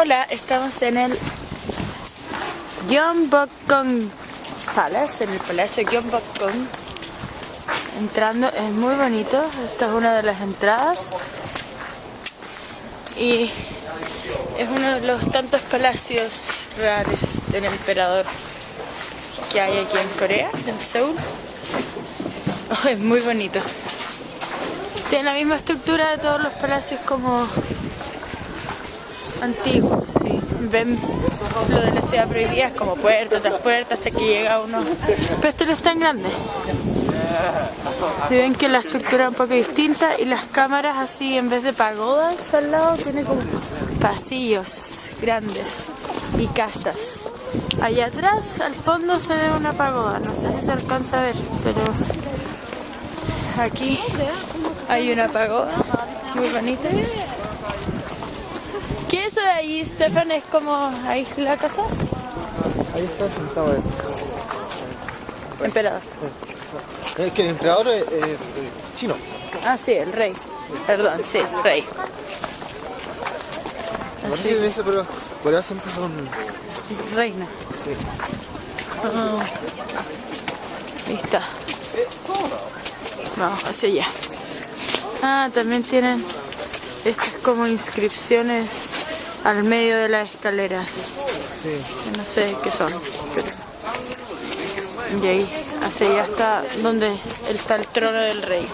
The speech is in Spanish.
Hola, estamos en el Gyeongbokgung Palace, en el Palacio Gyeongbokgung. Entrando, es muy bonito, esta es una de las entradas. Y es uno de los tantos palacios reales del emperador que hay aquí en Corea, en Seúl. Oh, es muy bonito. Tiene la misma estructura de todos los palacios como antiguos, sí. Ven lo de la ciudad prohibida, es como puerta tras puerta hasta que llega uno. Pero este no es tan grande. Si ven que la estructura es un poco distinta y las cámaras así en vez de pagodas al lado tiene como pasillos grandes y casas. Allá atrás, al fondo se ve una pagoda, no sé si se alcanza a ver, pero aquí hay una pagoda muy bonita. ¿Qué es eso de ahí, Stefan? ¿Es como ahí la casa? Ahí está sentado el Emperador. Es que el emperador es eh, chino. Ah, sí, el rey. Perdón, sí, rey. Así, ese, pero por allá siempre son. reina. Sí. Ahí está. Vamos hacia allá. Ah, también tienen estas como inscripciones al medio de las escaleras. Sí. No sé qué son. pero- Y ahí, hacia allá está donde está el trono del rey.